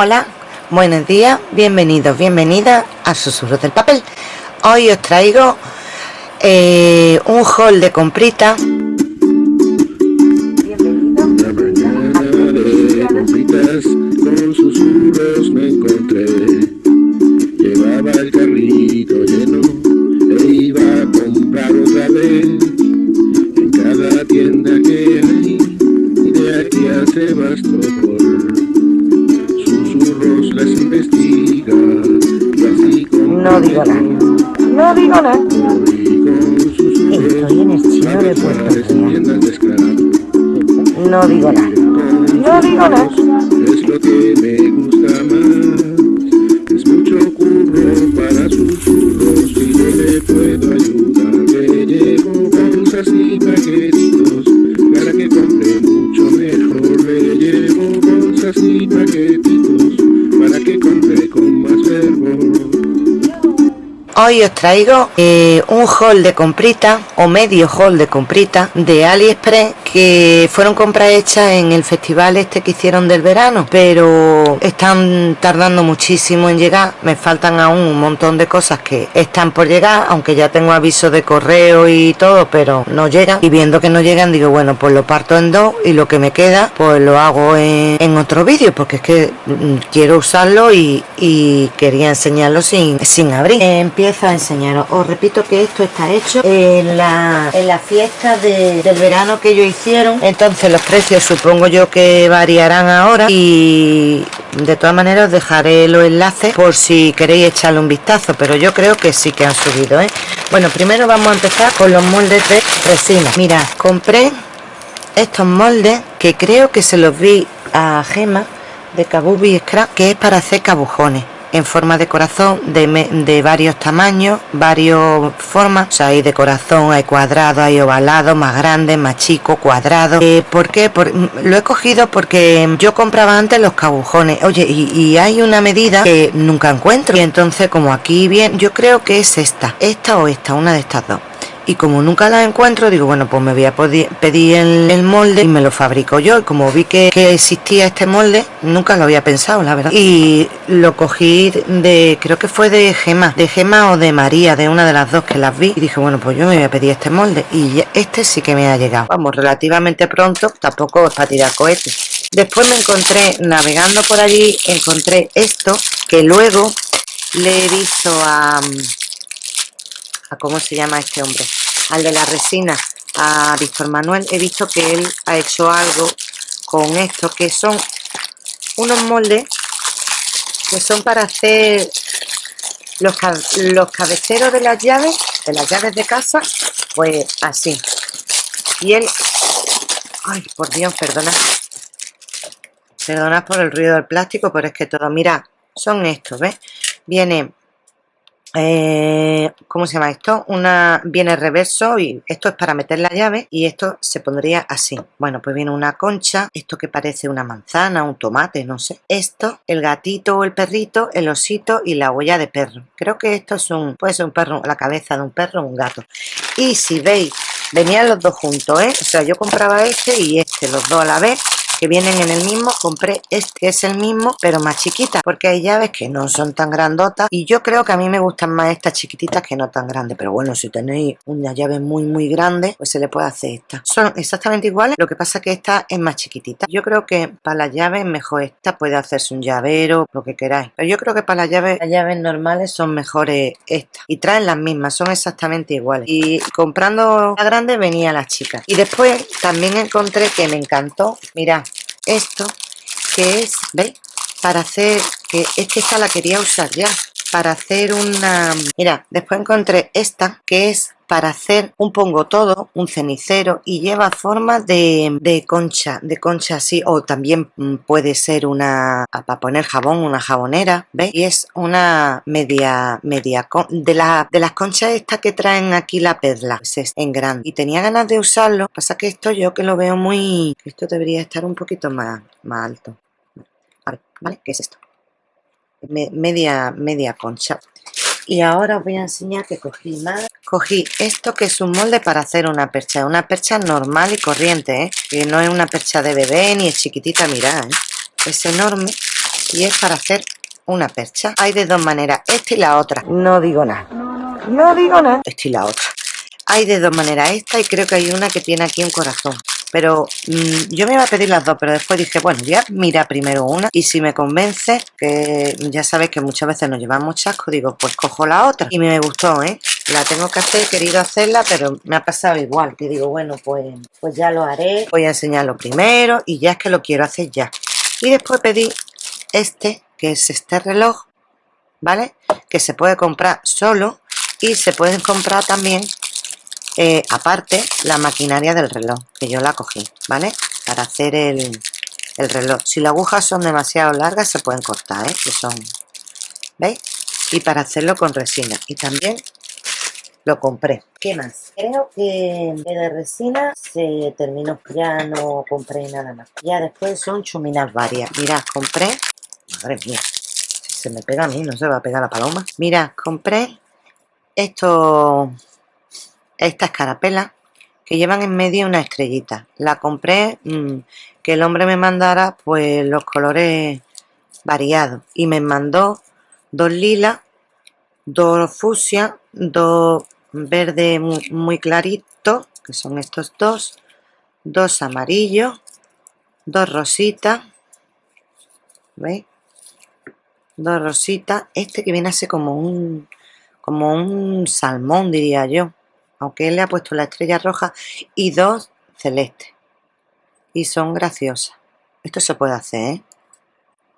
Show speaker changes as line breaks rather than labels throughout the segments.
Hola, buenos días, bienvenidos, bienvenidas a Susurros del Papel. Hoy os traigo eh, un haul de comprita. No digo nada. Estoy en el chino de Puerto Real. No digo nada. No digo nada. Hoy os traigo eh, un haul de comprita o medio haul de comprita de AliExpress que fueron compras hechas en el festival este que hicieron del verano, pero están tardando muchísimo en llegar. Me faltan aún un montón de cosas que están por llegar, aunque ya tengo aviso de correo y todo, pero no llegan. Y viendo que no llegan, digo, bueno, pues lo parto en dos y lo que me queda, pues lo hago en, en otro vídeo, porque es que mm, quiero usarlo y, quería enseñarlo sin, sin abrir. Empiezo a enseñaros. Os repito que esto está hecho en la, en la fiesta de- del verano que ellos Entonces los precios supongo yo que variarán ahora y de todas maneras os dejaré los enlaces por si queréis echarle un vistazo, pero yo creo que sí que han subido. ¿eh? Bueno, primero vamos a empezar con los moldes de resina. Mira, compré estos moldes que creo que se los vi a Gema de Kabubi Scrap que es para hacer cabujones en forma de corazón de, de varios tamaños, varios formas, o sea, hay de corazón, hay cuadrado, hay ovalado, más grande, más chico, cuadrado. Eh, ¿Por qué? Por- lo he cogido porque yo compraba antes los cabujones, oye, y, y hay una medida que nunca encuentro, y entonces como aquí bien, yo creo que es esta, esta o esta, una de estas dos y como nunca la encuentro digo bueno pues me voy a pedir el, molde y me lo fabrico yo. Y como vi que, existía este molde nunca lo había pensado la verdad. Y lo cogí de creo que fue de Gema de Gema o de María de una de las dos que las vi. Y dije bueno pues yo me voy a pedir este molde. Y este sí que me ha llegado. Vamos relativamente pronto tampoco es para tirar cohetes. Después me encontré navegando por allí encontré esto que luego le he visto a a cómo se llama este hombre, al de la resina, a Víctor Manuel, he visto que él ha hecho algo con esto, que son unos moldes que son para hacer los, los cabeceros de las llaves, de las llaves de casa, pues así. Y él, ay, por Dios, perdona, perdonad por el ruido del plástico, pero es que todo, mira, son estos, ¿ves? Viene eh, ¿cómo se llama esto? Una viene reverso y esto es para meter la llave y esto se pondría así. Bueno, pues viene una concha, esto que parece una manzana, un tomate, no sé. Esto, el gatito o el perrito, el osito y la huella de perro. Creo que esto es un, puede ser un perro, la cabeza de un perro o un gato. Y si veis, venían los dos juntos, ¿eh? O sea, yo compraba este y este, los dos a la vez que vienen en el mismo, compré este que es el mismo, pero más chiquita, porque hay llaves que no son tan grandotas y yo creo que a mí me gustan más estas chiquititas que no tan grandes, pero bueno, si tenéis una llave muy muy grande, pues se le puede hacer esta. Son exactamente iguales, lo que pasa que esta es más chiquitita. Yo creo que para las llaves mejor esta, puede hacerse un llavero, lo que queráis, pero yo creo que para las llaves, las llaves normales son mejores estas y traen las mismas, son exactamente iguales. Y comprando la grande venía la chica. Y después también encontré que me encantó, mirad, esto que es, ¿veis? Para hacer, que es que esta la quería usar ya, para hacer una, mira, después encontré esta que es para hacer un pongo todo, un cenicero y lleva forma de, de concha, de concha así, o también mm, puede ser una, ah, para poner jabón, una jabonera, ¿veis? Y es una media, media, de, la, de las conchas estas que traen aquí la perla, pues es en grande. Y tenía ganas de usarlo, pasa que esto yo que lo veo muy, esto debería estar un poquito más, más alto. A ver, ¿vale? ¿Qué es esto? Me- media, media concha. Y ahora os voy a enseñar que cogí más. Cogí esto que es un molde para hacer una percha. Una percha normal y corriente, ¿eh? Que no es una percha de bebé ni es chiquitita, mirad, ¿eh? Es enorme. y es para hacer una percha hay de dos maneras esta y la otra no digo nada no digo nada esta y la otra hay de dos maneras esta y creo que hay una que tiene aquí un corazón pero mm, yo me iba a pedir las dos pero después dije bueno voy a mirar primero una y si me convence que ya sabéis que muchas veces nos llevamos chasco digo pues cojo la otra y me gustó ¿eh? la tengo que hacer, he querido hacerla pero me ha pasado igual que digo bueno pues, pues ya lo haré voy a enseñarlo primero y ya es que lo quiero hacer ya y después pedí este que es este reloj ¿vale? que se puede comprar solo y se pueden comprar también eh, aparte la maquinaria del reloj que yo la cogí vale para hacer el, el reloj. Si las agujas son demasiado largas se pueden cortar ¿eh? que son veis y para hacerlo con resina. Y también lo compré. ¿qué más? creo que de resina se terminó. Ya no compré nada más. Ya después son chuminas varias. Mirad compré madre mía se me pega a mí no se va a pegar la paloma. Mira compré esto esta escarapela que llevan en medio una estrellita. La compré mm, que el hombre me mandara pues los colores variados. Y me mandó dos lilas dos fusia dos verde muy, clarito que son estos dos dos amarillos dos rositas ¿veis? dos rositas. Este que viene a ser como un como un salmón diría yo aunque él le ha puesto la estrella roja y dos celestes y son graciosas. Esto se puede hacer ¿eh?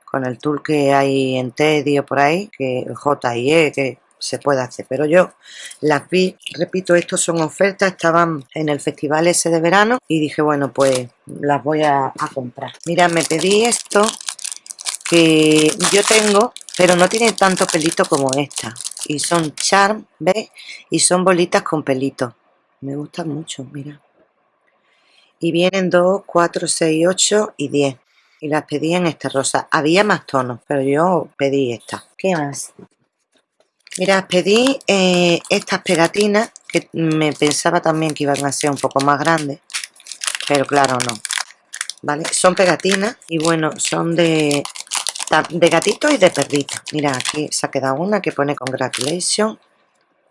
con el tool que hay en Tedio por ahí que J y E que se puede hacer. Pero yo las vi repito estos son ofertas estaban en el festival ese de verano y dije bueno pues las voy a, a comprar. Mira me pedí esto que yo tengo pero no tiene tanto pelito como esta y son charm, ¿ves? Y son bolitas con pelito. Me gustan mucho, mira. Y vienen 2, 4, 6, 8 y 10. Y las pedí en esta rosa. Había más tonos, pero yo pedí esta. ¿Qué más? Mira, pedí eh, estas pegatinas que me pensaba también que iban a ser un poco más grandes. Pero claro, no. ¿Vale? Son pegatinas y bueno, son de de gatito y de perrito. Mira, aquí se ha quedado una que pone congratulation.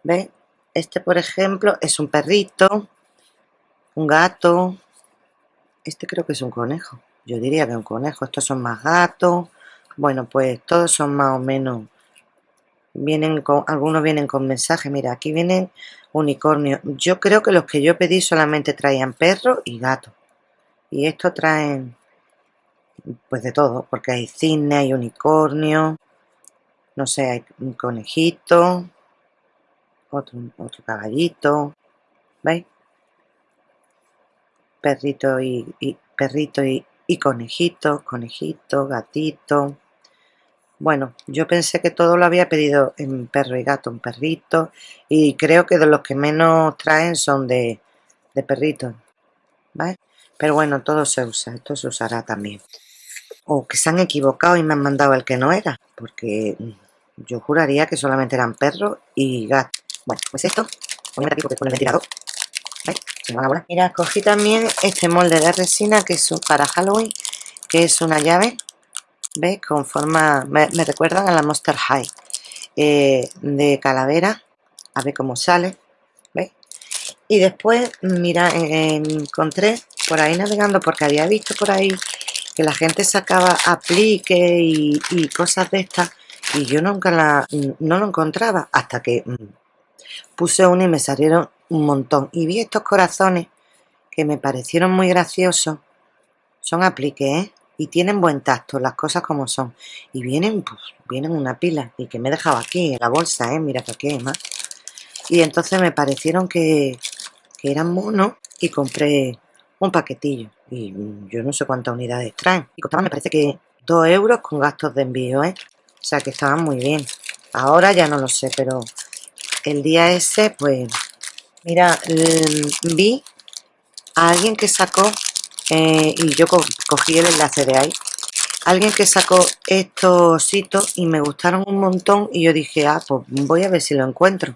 ¿Ves? Este, por ejemplo, es un perrito, un gato. Este creo que es un conejo. Yo diría que un conejo. Estos son más gatos. Bueno, pues todos son más o menos... Vienen con, algunos vienen con mensaje. Mira, aquí vienen unicornios. Yo creo que los que yo pedí solamente traían perro y gato. Y estos traen pues de todo, porque hay cine, hay unicornio, no sé, hay un conejito, otro, otro caballito, ¿veis? Perrito y, perrito y, conejito, conejito, gatito. Bueno, yo pensé que todo lo había pedido en perro y gato, un perrito, y creo que de los que menos traen son de, de perritos, ¿vale? Pero bueno, todo se usa, esto se usará también o que se han equivocado y me han mandado el que no era, porque yo juraría que solamente eran perros y gatos. Bueno, pues esto, ventilador. Mira, cogí también este molde de resina que es para Halloween, que es una llave, ¿veis? Con forma, me, recuerdan a la Monster High, eh, de calavera, a ver cómo sale, ¿veis? Y después, mira, encontré por ahí navegando, porque había visto por ahí que la gente sacaba aplique y, cosas de estas y yo nunca la, no lo encontraba hasta que mm, puse uno y me salieron un montón. Y vi estos corazones que me parecieron muy graciosos. Son apliques ¿eh? y tienen buen tacto las cosas como son. Y vienen pues, vienen una pila y que me he dejado aquí en la bolsa ¿eh? mira que aquí más. Y entonces me parecieron que, que eran monos y compré un paquetillo y yo no sé cuántas unidades traen. Y costaban me parece que 2 euros con gastos de envío ¿eh? o sea que estaban muy bien. Ahora ya no lo sé pero el día ese pues mira vi a alguien que sacó eh, y yo cogí el enlace de ahí alguien que sacó estos hitos y me gustaron un montón y yo dije ah pues voy a ver si lo encuentro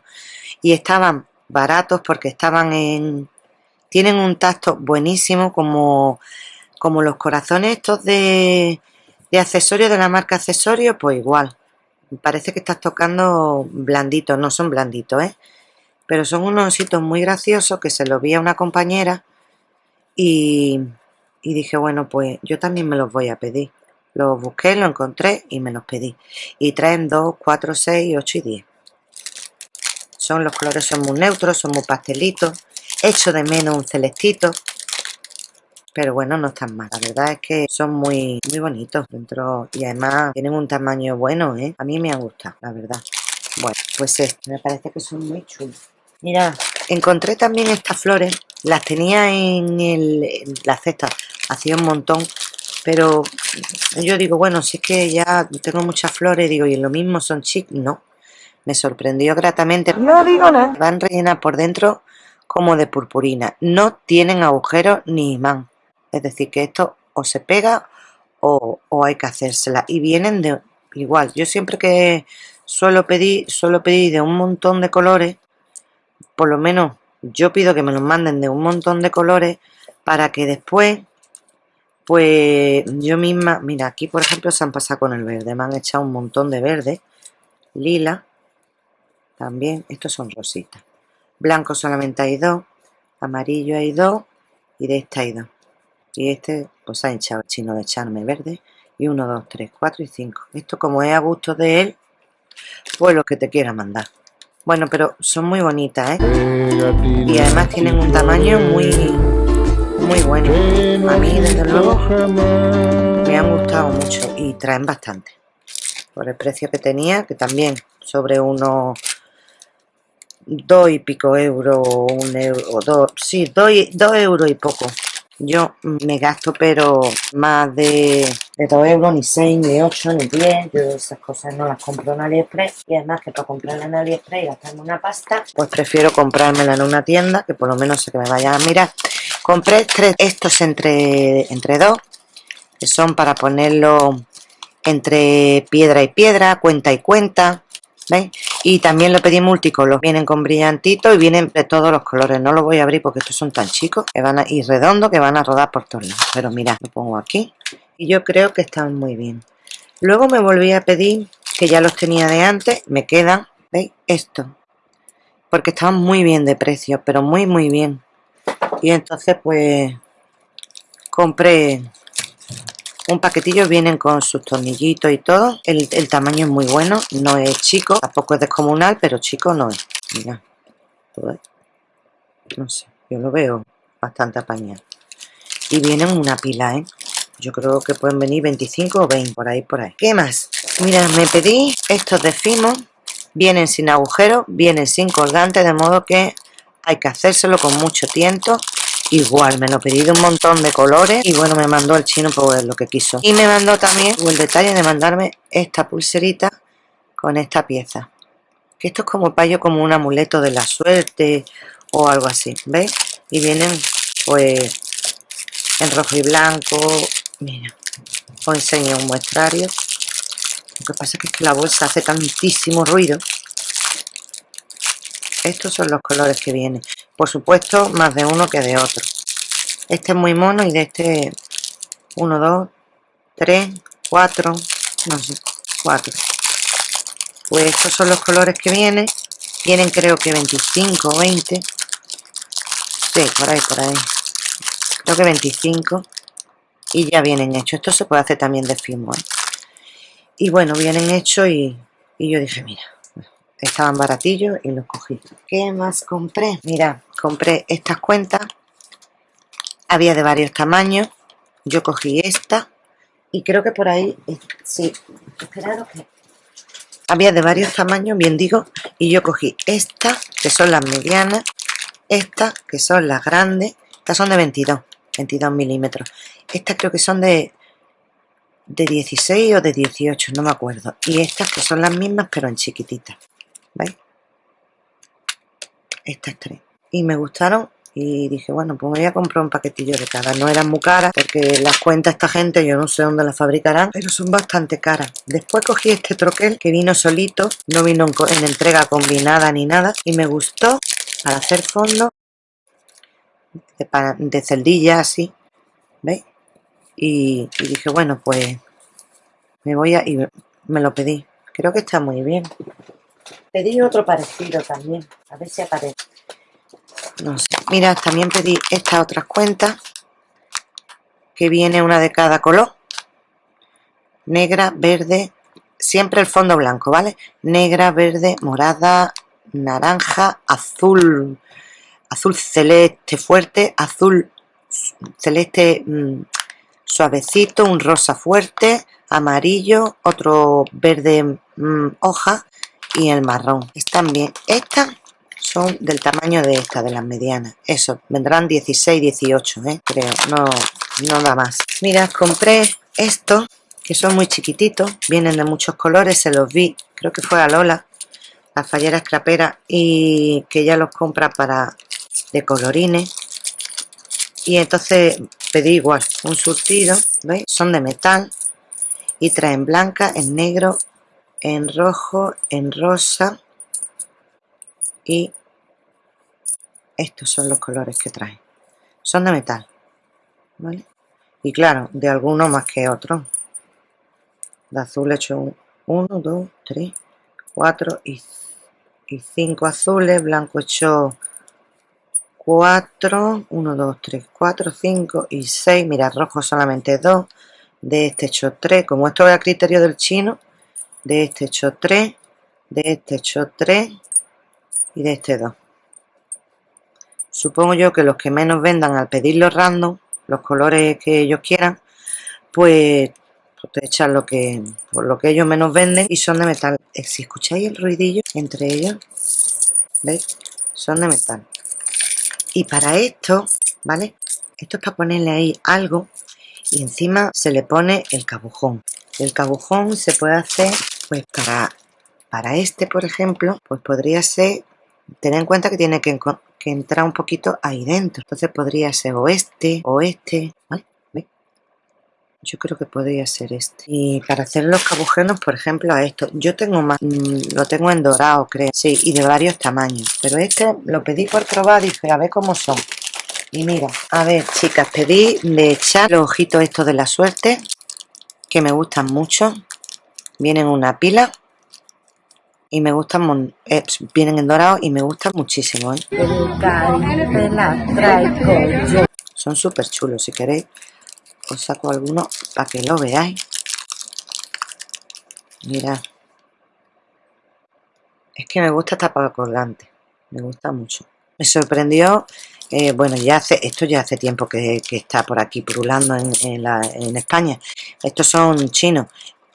y estaban baratos porque estaban en tienen un tacto buenísimo como, como los corazones estos de, De accesorios de la marca accesorio, pues igual. Parece que estás tocando blanditos, no son blanditos, ¿eh? Pero son unos ositos muy graciosos que se los vi a una compañera y, y dije, bueno, pues yo también me los voy a pedir. Los busqué, los encontré y me los pedí. Y traen 2, 4, 6, 8 y 10. Son los colores son muy neutros, son muy pastelitos. Echo de menos un celestito pero bueno, no están mal. La verdad es que son muy, muy bonitos dentro y además tienen un tamaño bueno, ¿eh? A mí me ha gustado, la verdad. Bueno, pues este, me parece que son muy chulos. Mira, encontré también estas flores, las tenía en, el, la cesta, hacía un montón, pero yo digo, bueno, si es que ya tengo muchas flores, digo, y lo mismo son chic, no. Me sorprendió gratamente.
No digo nada.
Van rellenas por dentro como de purpurina. No tienen agujeros ni imán. Es decir, que esto o se pega o, hay que hacérsela. Y vienen de igual. Yo siempre que suelo pedir, suelo pedir de un montón de colores, por lo menos yo pido que me los manden de un montón de colores para que después, pues yo misma, mira, aquí por ejemplo se han pasado con el verde, me han echado un montón de verde, lila, también, estos son rositas, blanco solamente hay dos, amarillo hay dos y de esta hay dos. Y este pues ha hinchado el chino de echarme verde y 1, 2, 3, 4 y 5 esto como es a gusto de él pues lo que te quiera mandar. Bueno pero son muy bonitas ¿eh? y además tienen un tamaño muy muy bueno. A mí desde luego me han gustado mucho y traen bastante. Por el precio que tenía que también sobre unos dos y pico euros un euro dos sí dos, dos euros y poco yo me gasto pero más de, de 2 euros, ni 6, ni 8, ni 10. Yo esas cosas no las compro en AliExpress. Y además que para comprarla en AliExpress y gastarme una pasta, pues prefiero comprármela en una tienda, que por lo menos sé que me vayan a mirar. Compré tres, estos entre, entre dos, que son para ponerlo entre piedra y piedra, cuenta y cuenta. ¿Veis? Y también lo pedí multicolor. Vienen con brillantito y vienen de todos los colores. No lo voy a abrir porque estos son tan chicos que van a ir redondos que van a rodar por todos lados. Pero mira, lo pongo aquí. Y yo creo que están muy bien. Luego me volví a pedir, que ya los tenía de antes, me quedan, ¿veis? Esto. Porque estaban muy bien de precio, pero muy muy bien. Y entonces pues compré un paquetillo vienen con sus tornillitos y todo. El, tamaño es muy bueno no es chico tampoco es descomunal pero chico no es. Mira no sé yo lo veo bastante apañado. Y vienen una pila ¿eh? yo creo que pueden venir 25 o 20 por ahí por ahí. ¿qué más? mira me pedí estos de Fimo. Vienen sin agujero vienen sin colgante de modo que hay que hacérselo con mucho tiento igual me lo pedí de un montón de colores y bueno me mandó el chino pues lo que quiso. Y me mandó también el detalle de mandarme esta pulserita con esta pieza. Que esto es como payo como un amuleto de la suerte o algo así ¿veis? y vienen pues en rojo y blanco. Mira os enseño un muestrario. Lo que pasa es que la bolsa hace tantísimo ruido. Estos son los colores que vienen por supuesto más de uno que de otro. Este es muy mono y de este 1, 2, 3, 4 no sé, 4 pues estos son los colores que vienen. Vienen creo que 25 o 20 sí, por ahí, por ahí. Creo que 25 y ya vienen hechos. Esto se puede hacer también de firmware. Y bueno, vienen hechos y, y yo dije, mira estaban baratillos y los cogí. ¿qué más compré? mira, compré estas cuentas. Había de varios tamaños. Yo cogí esta y creo que por ahí eh, sí, esperaros que había de varios tamaños, bien digo y yo cogí esta, que son las medianas estas, que son las grandes. Estas son de 22 22 milímetros. Estas creo que son de de 16 o de 18, no me acuerdo. Y estas que son las mismas pero en chiquititas ¿veis? estas tres y me gustaron y dije bueno pues voy a comprar un paquetillo de cada no eran muy caras porque las cuenta esta gente yo no sé dónde las fabricarán pero son bastante caras después cogí este troquel que vino solito no vino en, entrega combinada ni nada y me gustó para hacer fondo de, de celdilla así ¿veis? Y, y dije bueno pues me voy a... y me lo pedí. Creo que está muy bien. Pedí otro parecido también. A ver si aparece. No sé. Mira, también pedí estas otras cuentas. Que viene una de cada color. Negra, verde. Siempre el fondo blanco, ¿vale? Negra, verde, morada, naranja, azul. Azul celeste fuerte. Azul celeste mm, suavecito. Un rosa fuerte. Amarillo. Otro verde mm, hoja. Y el marrón. Están bien. Estas son del tamaño de esta, de las medianas. Eso, vendrán 16, 18, ¿eh? creo, no, no da más. Mira, compré estos, que son muy chiquititos, vienen de muchos colores, se los vi, creo que fue a Lola, la fallera escrapera, y que ella los compra para de colorines. Y entonces pedí igual, un surtido. Son de metal y traen blanca, en negro, en rojo, en rosa. Y estos son los colores que trae son de metal ¿vale? y claro, de algunos más que otros de azul he hecho 1, 2, 3, 4 y 5 azules, blanco he hecho 4, 1, 2, 3, 4, 5 y 6, mira, rojo solamente 2, de este he hecho 3, como esto es a criterio del chino, de este hecho 3, de este hecho 3 y de este 2 supongo yo que los que menos vendan al pedirlo random los colores que ellos quieran pues, pues te echan lo que por lo que ellos menos venden y son de metal. Eh, si escucháis el ruidillo entre ellos veis son de metal. Y para esto vale esto es para ponerle ahí algo y encima se le pone el cabujón. El cabujón se puede hacer pues para para este por ejemplo pues podría ser tener en cuenta que tiene que, entrar un poquito ahí dentro. Entonces podría ser o este o este yo creo que podría ser este. Y para hacer los cabujenos por ejemplo a esto. Yo tengo más mm, lo tengo en dorado creo. Sí y de varios tamaños. Pero este lo pedí por probar dije a ver cómo son y mira a ver chicas pedí de echar los ojitos estos de la suerte que me gustan mucho vienen una pila y me gustan, eh, vienen en dorado y me gustan muchísimo. ¿eh? Son súper chulos, si queréis os saco alguno para que lo veáis. Mirad. Es que me gusta esta para colgante, me gusta mucho. Me sorprendió, eh, bueno, ya hace, esto ya hace tiempo que, está por aquí purulando en, en España. Estos son chinos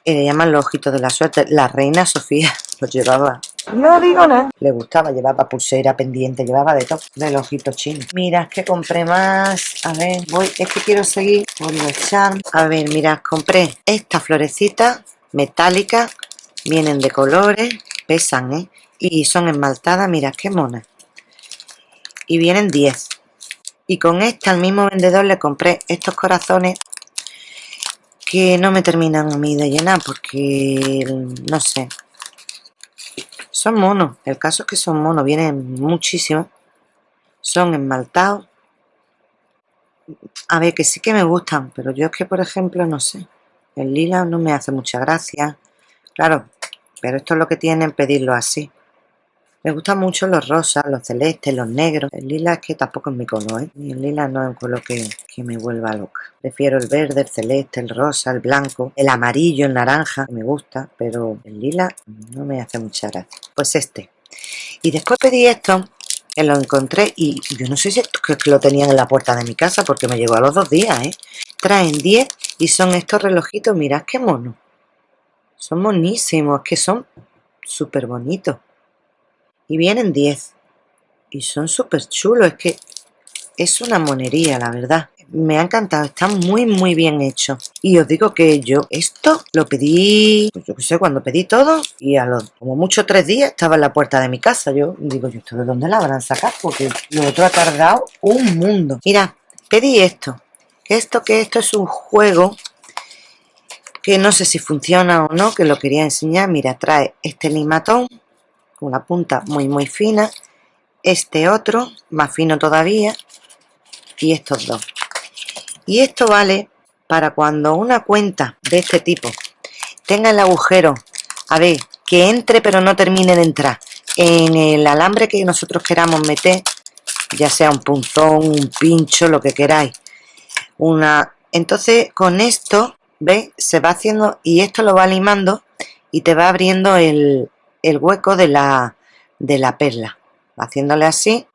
y le llaman los ojitos de la suerte. La reina Sofía los llevaba. No digo nada. Le gustaba, llevaba pulsera pendiente, llevaba de todo, del ojito chino. Mira, es que compré más. A ver, voy, es que quiero seguir por los A ver, mira, compré esta florecita metálica. Vienen de colores, pesan, ¿eh? Y son esmaltadas, mira, qué mona. Y vienen 10. Y con esta, al mismo vendedor, le compré estos corazones que no me terminan a mí de llenar porque, no sé, son monos, el caso es que son monos, vienen muchísimos, son esmaltados, a ver, que sí que me gustan, pero yo es que, por ejemplo, no sé, el lila no me hace mucha gracia, claro, pero esto es lo que tienen pedirlo así, me gustan mucho los rosas, los celestes, los negros. El lila es que tampoco es mi color, ¿eh? el lila no es un color que, que, me vuelva loca. Prefiero el verde, el celeste, el rosa, el blanco, el amarillo, el naranja, me gusta, pero el lila no me hace mucha gracia. Pues este. Y después pedí esto, que lo encontré y yo no sé si esto que lo tenían en la puerta de mi casa porque me llegó a los dos días, ¿eh? Traen 10 y son estos relojitos, mirad qué mono. Son monísimos, que son súper bonitos y vienen 10 y son súper chulos, es que es una monería la verdad. Me ha encantado, están muy muy bien hechos y os digo que yo esto lo pedí, pues yo qué sé, cuando pedí todo y a los como mucho tres días estaba en la puerta de mi casa, yo digo, yo esto de dónde la habrán sacado porque lo otro ha tardado un mundo mira, pedí esto esto que esto es un juego que no sé si funciona o no, que lo quería enseñar, mira, trae este limatón una punta muy muy fina este otro más fino todavía y estos dos y esto vale para cuando una cuenta de este tipo tenga el agujero a ver que entre pero no termine de entrar en el alambre que nosotros queramos meter ya sea un punzón, un pincho, lo que queráis una entonces con esto ¿veis? se va haciendo y esto lo va limando y te va abriendo el, el hueco de la, de la perla. Haciéndole así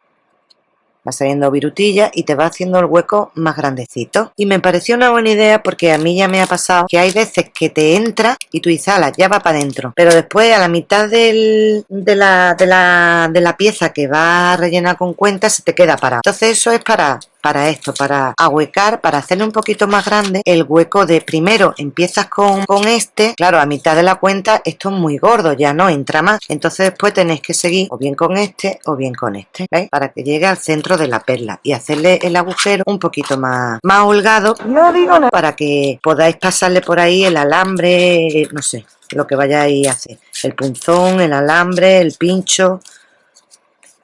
va saliendo virutilla y te va haciendo el hueco más grandecito. Y me pareció una buena idea porque a mí ya me ha pasado que hay veces que te entra y tú dices, ya va para adentro pero después a la mitad de, la, de, la, de la pieza que va a rellenar con cuenta se te queda parado. Entonces eso es para para esto, para ahuecar, para hacerle un poquito más grande el hueco de primero empiezas con, con este, claro, a mitad de la cuenta esto es muy gordo, ya no entra más, entonces después tenéis que seguir o bien con este o bien con este, ¿veis? Para que llegue al centro de la perla y hacerle el agujero un poquito más, más holgado, no digo nada, para que podáis pasarle por ahí el alambre, no sé, lo que vayáis a hacer, el punzón, el alambre, el pincho,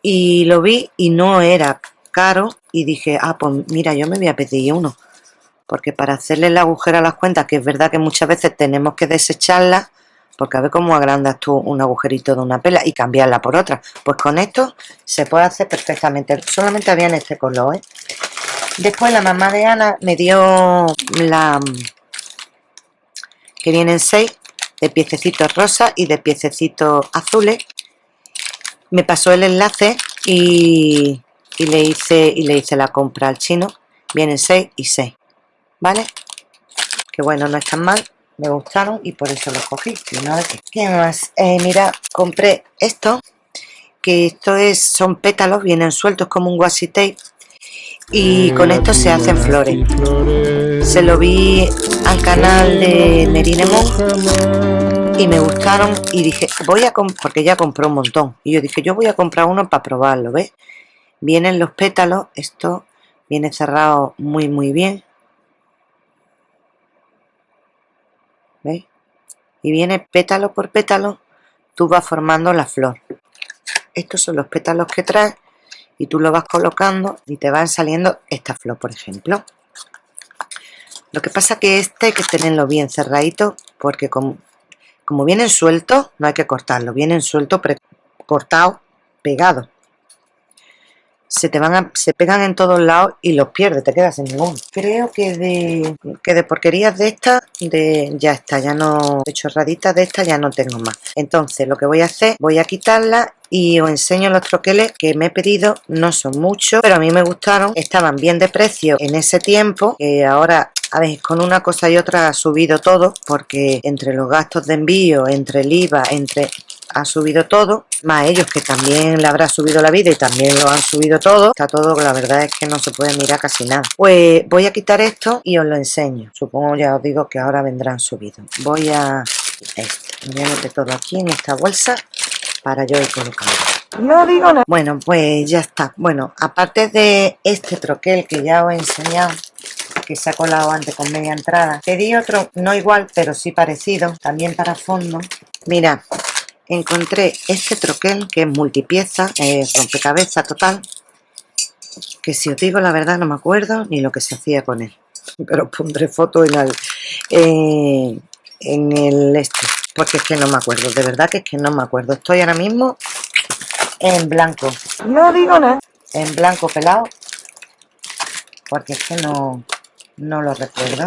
y lo vi y no era caro y dije, ah, pues mira, yo me voy a pedir uno. Porque para hacerle el agujero a las cuentas, que es verdad que muchas veces tenemos que desecharlas, porque a ver cómo agrandas tú un agujerito de una pela y cambiarla por otra. Pues con esto se puede hacer perfectamente. Solamente había en este color, ¿eh? Después la mamá de Ana me dio la... que vienen seis de piececitos rosa y de piececitos azules. Me pasó el enlace y y le hice y le hice la compra al chino. Vienen 6 y 6 vale que bueno no están mal me gustaron y por eso los cogí. ¿qué más? Eh, mira compré esto que esto es son pétalos vienen sueltos como un washi tape y con esto se hacen flores. se lo vi al canal de Nerinemon y me gustaron y dije voy a comprar porque ya compró un montón. Y yo dije yo voy a comprar uno para probarlo ¿ves? Vienen los pétalos esto viene cerrado muy muy bien. ¿veis? y viene pétalo por pétalo tú vas formando la flor. Estos son los pétalos que trae y tú lo vas colocando y te van saliendo esta flor por ejemplo. Lo que pasa que este hay que tenerlo bien cerradito porque como, como vienen sueltos no hay que cortarlo. Vienen sueltos cortados pegados se te van a, se pegan en todos lados y los pierdes, te quedas sin ningún. Creo que de, que de porquerías de estas, de, ya está, ya no, de chorraditas de estas ya no tengo más. Entonces lo que voy a hacer, voy a quitarla y os enseño los troqueles que me he pedido, no son muchos, pero a mí me gustaron, estaban bien de precio en ese tiempo, que ahora a ver, con una cosa y otra ha subido todo, porque entre los gastos de envío, entre el IVA, entre ha subido todo, más ellos que también le habrá subido la vida y también lo han subido todo, está todo, la verdad es que no se puede mirar casi nada. Pues voy a quitar esto y os lo enseño, supongo ya os digo que ahora vendrán subidos. Voy a, voy a meter todo aquí en esta bolsa para yo ir colocando. No digo nada. Bueno, pues ya está. Bueno, aparte de este troquel que ya os he enseñado, que se ha colado antes con media entrada, pedí otro, no igual, pero sí parecido, también para fondo. Mira, encontré este troquel que es multipieza, es rompecabezas total, que si os digo la verdad no me acuerdo ni lo que se hacía con él, pero pondré foto en el, eh, en el este, porque es que no me acuerdo, de verdad que es que no me acuerdo, estoy ahora mismo en blanco, no digo nada, en blanco pelado, porque es que no, no lo recuerdo.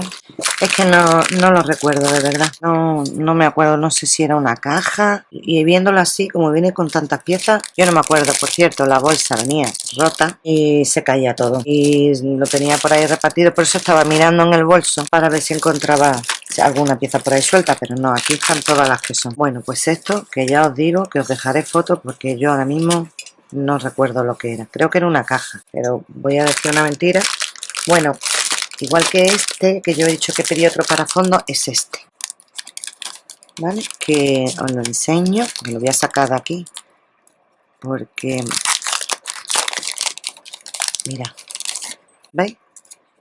Es que no, no lo recuerdo, de verdad. No, no me acuerdo, no sé si era una caja. Y viéndolo así, como viene con tantas piezas, yo no me acuerdo. Por cierto, la bolsa venía rota y se caía todo. Y lo tenía por ahí repartido, por eso estaba mirando en el bolso para ver si encontraba alguna pieza por ahí suelta, pero no, aquí están todas las que son. Bueno, pues esto, que ya os digo, que os dejaré fotos porque yo ahora mismo no recuerdo lo que era. Creo que era una caja, pero voy a decir una mentira. Bueno, igual que este que yo he dicho que pedí otro para fondo es este. Vale que os lo enseño me lo voy a sacar de aquí. Porque mira veis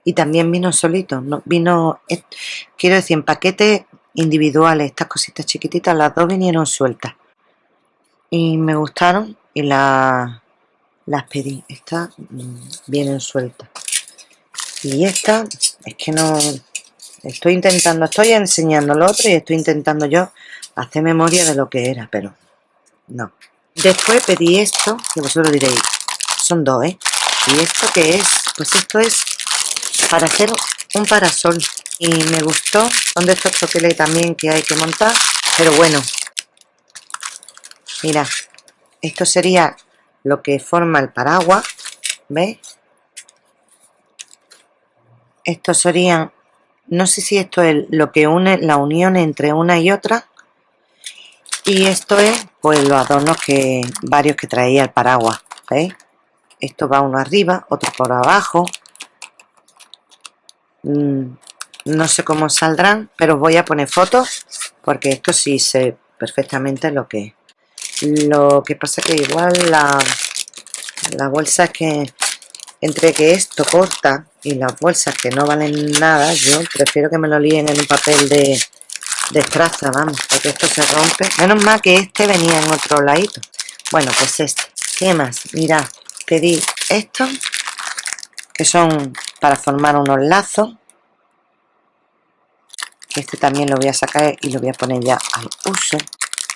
y también vino solito no vino quiero decir en paquetes individuales estas cositas chiquititas las dos vinieron sueltas. Y me gustaron y las las pedí. Estas mm, vienen sueltas y esta es que no Estoy intentando, estoy enseñando lo otro y estoy intentando yo hacer memoria de lo que era, pero no. Después pedí esto, que vosotros diréis, son dos, ¿eh? ¿Y esto qué es? Pues esto es para hacer un parasol. Y me gustó, son de estos troqueles también que hay que montar, pero bueno. Mira, esto sería lo que forma el paraguas, ¿veis? Esto serían no sé si esto es lo que une la unión entre una y otra y esto es pues los adornos que varios que traía el paraguas ¿veis? esto va uno arriba otro por abajo mm, no sé cómo saldrán pero voy a poner fotos porque esto sí sé perfectamente lo que lo que pasa que igual la, la bolsa es que entre que esto corta y las bolsas que no valen nada, yo prefiero que me lo líen en un papel de, de estraza, vamos, porque esto se rompe. Menos mal que este venía en otro ladito. Bueno, pues este. ¿Qué más? Mirad, pedí estos, que son para formar unos lazos. Este también lo voy a sacar y lo voy a poner ya al uso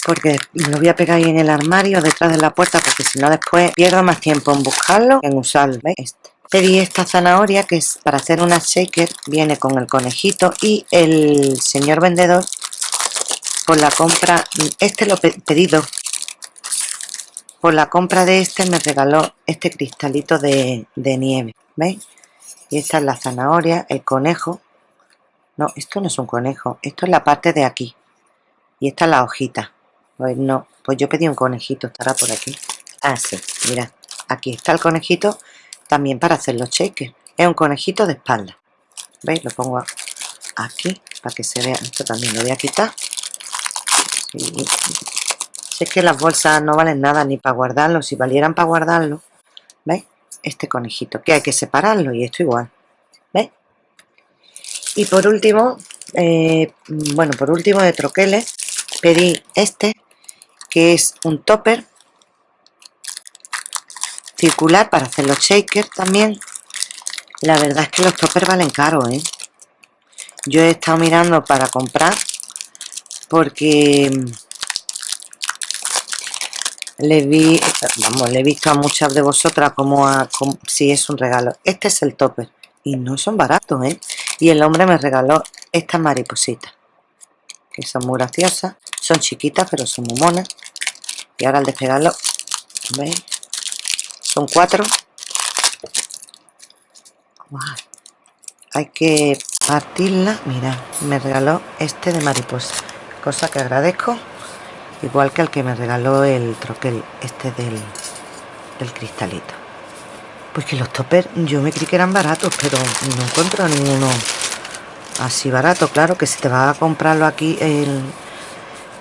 porque lo voy a pegar ahí en el armario detrás de la puerta porque si no después pierdo más tiempo en buscarlo en usarlo ¿veis? Este. pedí esta zanahoria que es para hacer una shaker viene con el conejito y el señor vendedor por la compra este lo he pedido por la compra de este me regaló este cristalito de, de nieve ¿veis? y esta es la zanahoria, el conejo no, esto no es un conejo esto es la parte de aquí y esta es la hojita no, pues yo pedí un conejito, estará por aquí. Ah, sí, mira, aquí está el conejito también para hacer los shakers. Es un conejito de espalda. ¿Veis? Lo pongo aquí para que se vea. Esto también lo voy a quitar. Si es que las bolsas no valen nada ni para guardarlo. Si valieran para guardarlo, ¿veis? Este conejito, que hay que separarlo y esto igual. ¿Veis? Y por último, eh, bueno, por último de troqueles, pedí este que es un topper circular para hacer los shakers también la verdad es que los toppers valen caro ¿eh? yo he estado mirando para comprar porque le vi vamos le he visto a muchas de vosotras como a si es un regalo este es el topper y no son baratos ¿eh? y el hombre me regaló estas maripositas que son muy graciosas son chiquitas pero son muy monas y ahora al despegarlo ¿veis? son cuatro. Hay que partirla. Mira me regaló este de mariposa cosa que agradezco igual que el que me regaló el troquel este del, del cristalito. Pues que los toppers yo me creí que eran baratos pero no encuentro ninguno así barato. Claro que si te vas a comprarlo aquí el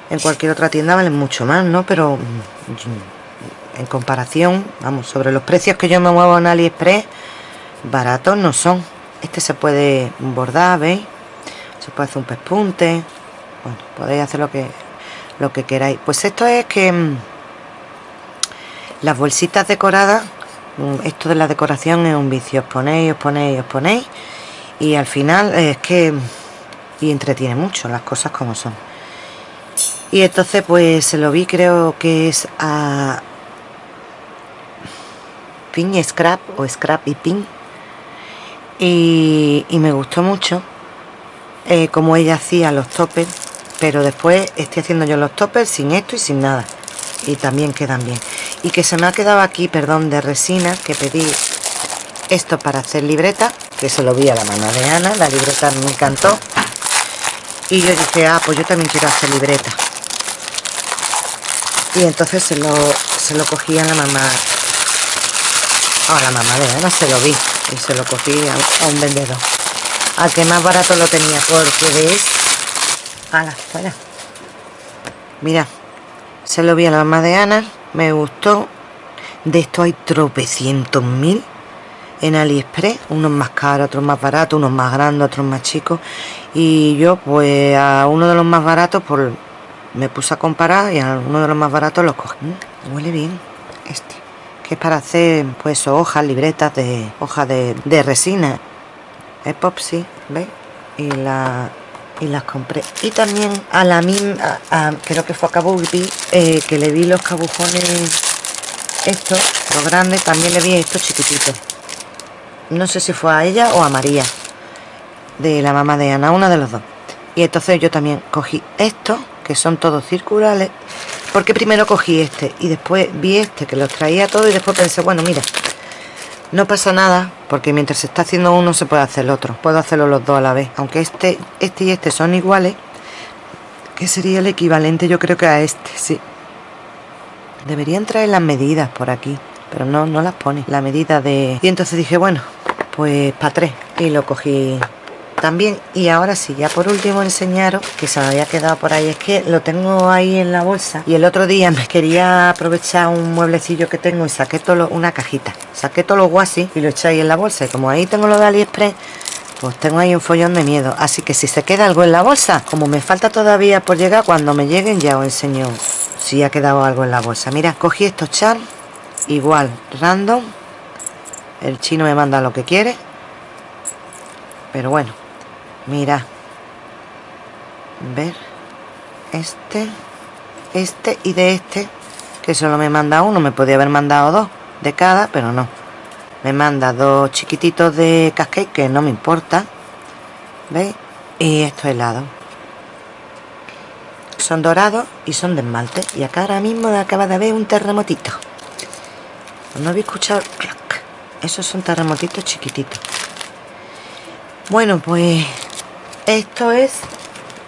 en cualquier otra tienda valen mucho más, ¿no? Pero mm, en comparación, vamos, sobre los precios que yo me muevo en AliExpress, baratos no son. Este se puede bordar, ¿veis? Se puede hacer un pespunte. Bueno, podéis hacer lo que, lo que queráis. Pues esto es que mm, las bolsitas decoradas, mm, esto de la decoración es un vicio. Os ponéis, os ponéis, os ponéis. Y al final es que... Y entretiene mucho las cosas como son y entonces pues se lo vi creo que es a Pin Scrap o Scrap y Pin y, me gustó mucho eh, como ella hacía los toppers pero después estoy haciendo yo los toppers sin esto y sin nada. Y también quedan bien. Y que se me ha quedado aquí, perdón, de resina que pedí esto para hacer libreta que se lo vi a la mano de Ana. La libreta me encantó. Y yo dije, ah, pues yo también quiero hacer libreta y entonces se lo, se lo cogí a la mamá. A la mamá de Ana se lo vi. Y se lo cogí a, un vendedor. Al que más barato lo tenía porque veis la fuera. Mira se lo vi a la mamá de Ana me gustó. De esto hay tropecientos mil en AliExpress, unos más caros, otros más baratos, unos más grandes, otros más chicos. Y yo pues a uno de los más baratos por me puse a comparar y a uno de los más baratos los cogí. Mm, huele bien este. Que es para hacer pues hojas, libretas de hojas de, resina. Epoxy, ¿veis? y la y las compré y también a la misma creo que fue a Cabo eh, que le vi los cabujones estos los grandes también le vi estos chiquititos no sé si fue a ella o a María de la mamá de Ana una de los dos y entonces yo también cogí estos que son todos circulares porque primero cogí este y después vi este que los traía todo y después pensé bueno mira no pasa nada, porque mientras se está haciendo uno se puede hacer el otro. Puedo hacerlo los dos a la vez. Aunque este, este y este son iguales, que sería el equivalente yo creo que a este, sí. Deberían traer las medidas por aquí, pero no, no las pone. La medida de... Y entonces dije, bueno, pues para tres. Y lo cogí también y ahora sí ya por último enseñaros que se me había quedado por ahí es que lo tengo ahí en la bolsa y el otro día me quería aprovechar un mueblecillo que tengo y saqué todo una cajita. Saqué todo lo guasi y lo eché ahí en la bolsa y como ahí tengo lo de aliexpress pues tengo ahí un follón de miedo. Así que si se queda algo en la bolsa como me falta todavía por llegar cuando me lleguen ya os enseño si ha quedado algo en la bolsa. Mira cogí estos char igual random el chino me manda lo que quiere pero bueno mira. Ver. Este. Este y de este que solo me manda uno. Me podía haber mandado dos de cada pero no. Me manda dos chiquititos de cascade que no me importa. ¿veis? y esto helado. Son dorados y son de esmalte. Y acá ahora mismo acaba de haber un terremotito. No habéis escuchado esos son terremotitos chiquititos. Bueno pues esto es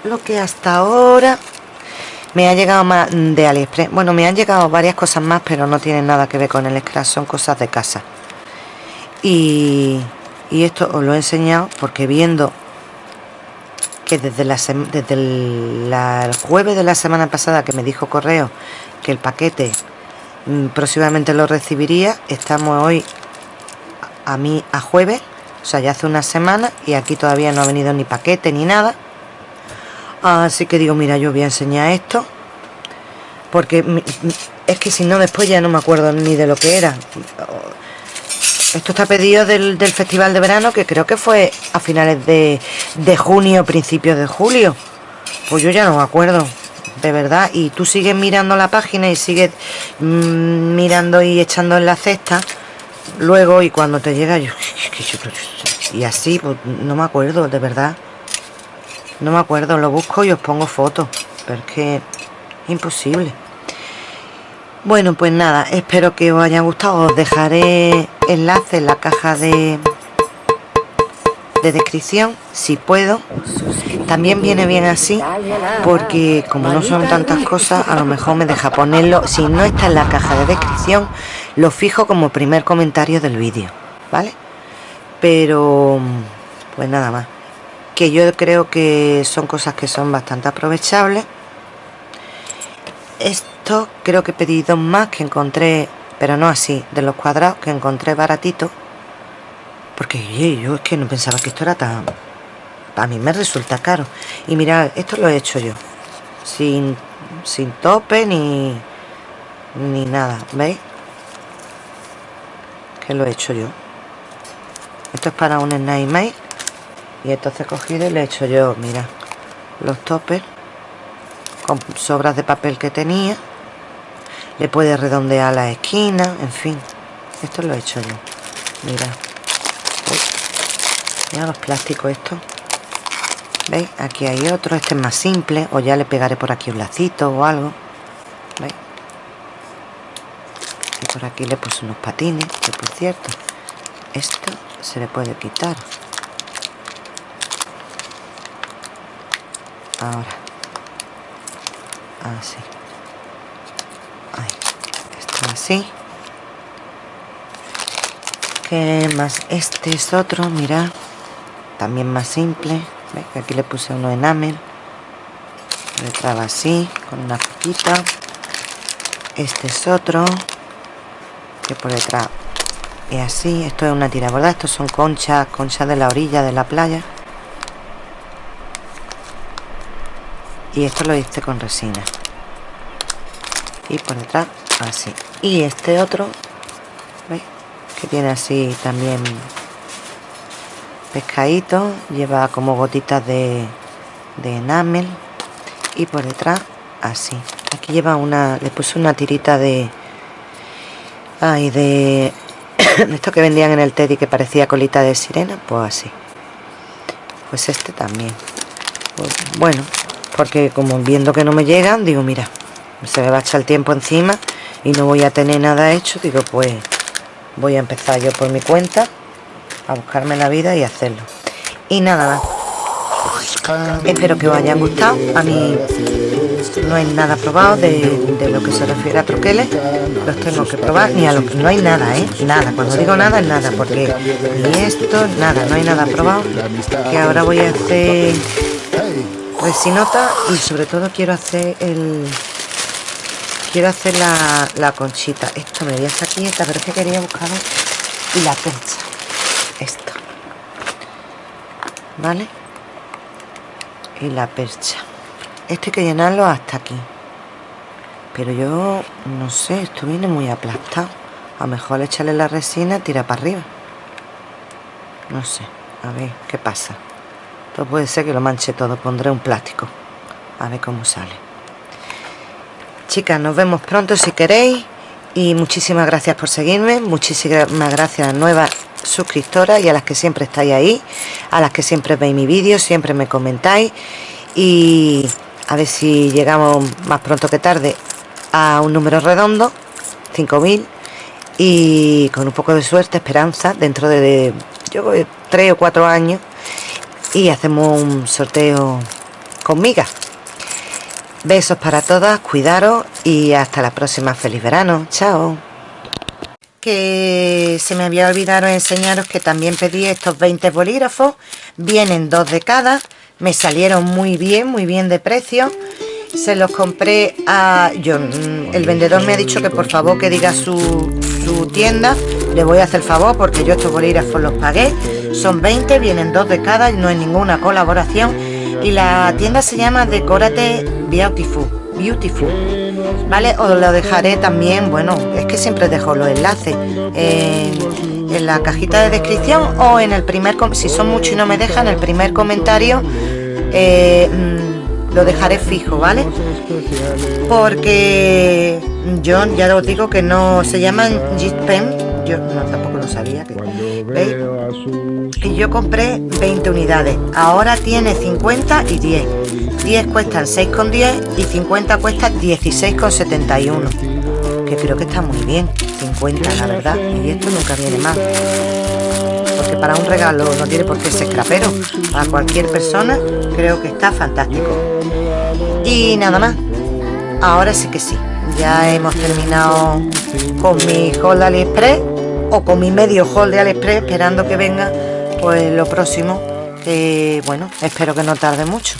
lo que hasta ahora me ha llegado más de Aliexpress. Bueno me han llegado varias cosas más pero no tienen nada que ver con el scratch son cosas de casa. Y, esto os lo he enseñado porque viendo que desde, la desde el, jueves de la semana pasada que me dijo correo que el paquete mm, próximamente lo recibiría estamos hoy a mí a jueves sea, ya hace una semana y aquí todavía no ha venido ni paquete ni nada. Así que digo, mira, yo voy a enseñar esto. Porque es que si no, después ya no me acuerdo ni de lo que era. Esto está pedido del, Festival de Verano, que creo que fue a finales de, de junio, principios de julio. Pues yo ya no me acuerdo, de verdad. Y tú sigues mirando la página y sigues mm, mirando y echando en la cesta luego y cuando te llega yo, y así pues, no me acuerdo de verdad. No me acuerdo lo busco y os pongo fotos pero es que imposible. Bueno pues nada espero que os haya gustado. Os dejaré enlace en la caja de de descripción si puedo. También viene bien así porque como no son tantas cosas a lo mejor me deja ponerlo. Si no está en la caja de descripción lo fijo como primer comentario del vídeo vale pero pues nada más. Que yo creo que son cosas que son bastante aprovechables. Esto creo que pedí dos más que encontré pero no así de los cuadrados que encontré baratito porque yo es que no pensaba que esto era tan a mí me resulta caro. Y mirad esto lo he hecho yo. Sin, sin tope ni ni nada ¿veis? que lo he hecho yo. Esto es para un Snake y entonces he cogido y le he hecho yo mira los toppers con sobras de papel que tenía. Le puede redondear la esquina en fin. Esto lo he hecho yo. Mira mira los plásticos estos. ¿veis? aquí hay otro. Este es más simple. O ya le pegaré por aquí un lacito o algo. ¿veis? y por aquí le puse unos patines que por cierto esto se le puede quitar. Ahora. Así Ahí. esto así que más este es otro mira también más simple. Aquí le puse uno enamel le traba así con una poquita este es otro que por detrás y así, esto es una tira ¿verdad? estos son conchas, conchas de la orilla de la playa. Y esto lo hice con resina. Y por detrás así. Y este otro. Que tiene así también pescadito lleva como gotitas de, de enamel y por detrás así. Aquí lleva una le puse una tirita de ay de, esto que vendían en el Teddy que parecía colita de sirena pues así. Pues este también. Pues, bueno porque como viendo que no me llegan digo mira se me va a echar el tiempo encima y no voy a tener nada hecho digo pues voy a empezar yo por mi cuenta a buscarme la vida y hacerlo. Y nada más. Espero que os haya gustado. A mí no hay nada probado de, lo que se refiere a troqueles. Los tengo que probar. Ni a lo que no hay nada eh nada. Cuando digo nada es nada porque ni esto nada. No hay nada probado. Que ahora voy a hacer resinota y sobre todo quiero hacer el quiero hacer la, la conchita. Esto me voy a sacar quieta pero que quería buscar y la percha esto. Vale y la percha. Esto hay que llenarlo hasta aquí. Pero yo no sé esto viene muy aplastado. A lo mejor echarle la resina tira para arriba. No sé. A ver qué pasa esto puede ser que lo manche todo pondré un plástico. A ver cómo sale chicas nos vemos pronto si queréis. Y muchísimas gracias por seguirme. Muchísimas gracias a nuevas suscriptoras y a las que siempre estáis ahí, a las que siempre veis mi vídeo, siempre me comentáis. Y a ver si llegamos más pronto que tarde a un número redondo, 5000 y con un poco de suerte, esperanza, dentro de, yo 3 o 4 años y hacemos un sorteo con migas. Besos para todas, cuidaros y hasta la próxima. Feliz verano. Chao. Que se me había olvidado enseñaros que también pedí estos 20 bolígrafos. Vienen dos de cada. Me salieron muy bien muy bien de precio. Se los compré a yo el vendedor me ha dicho que por favor que diga su, su tienda. Le voy a hacer favor porque yo estos bolígrafos los pagué. Son 20 vienen dos de cada no hay ninguna colaboración y la tienda se llama Decorate Beautiful Beautiful ¿vale? Os lo dejaré también, bueno, es que siempre dejo los enlaces en, la cajita de descripción o en el primer, si son muchos y no me dejan, el primer comentario eh, mm, lo dejaré fijo, ¿vale? Porque yo ya os digo que no se llaman Jit Pen, yo no tampoco sabía. ¿veis? Y yo compré 20 unidades, ahora tiene 50 y 10. 10 cuestan 6,10 y 50 cuesta 16,71 que creo que está muy bien. 50 la verdad. Y esto nunca viene mal. Porque para un regalo no tiene por qué ser crapero para cualquier persona creo que está fantástico. Y nada más. Ahora sí que sí. Ya hemos terminado con mi haul de aliexpress o con mi medio haul de aliexpress esperando que venga pues lo próximo bueno espero que no tarde mucho